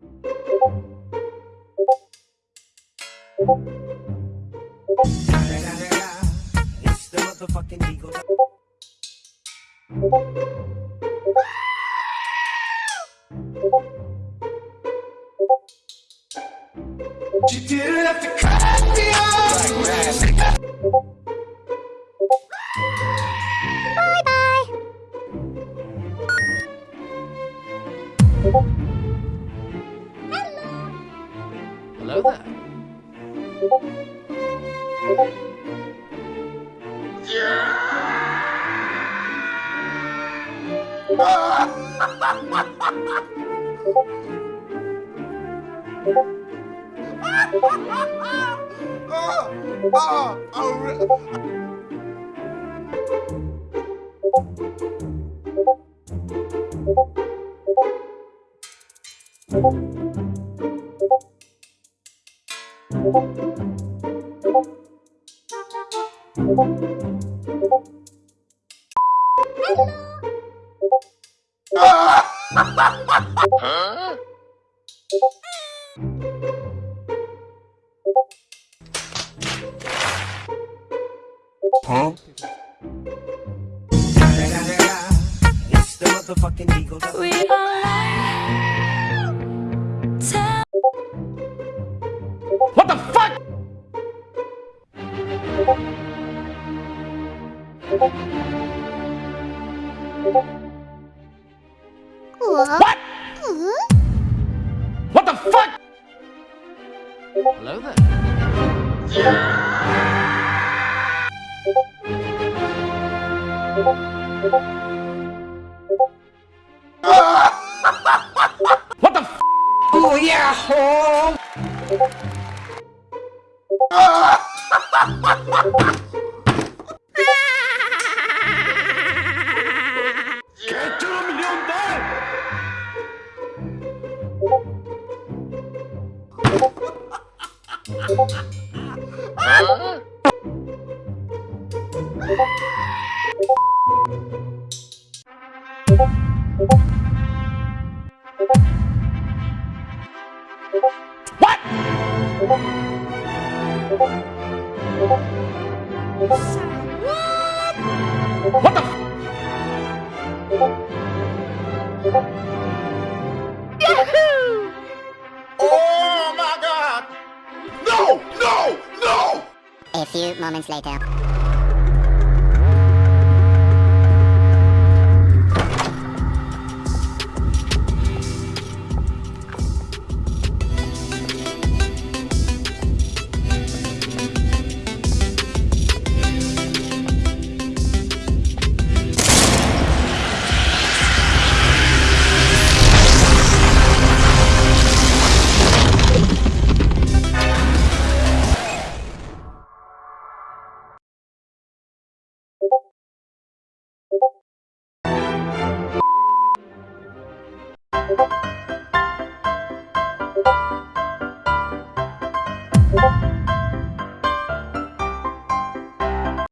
It's the motherfucking Eagle. You didn't have to cut me off. Hello there. It's the motherfucking Eagle. We are What? What the fuck? Hello there. What the f? Oh yeah, home. What? What the A few moments later.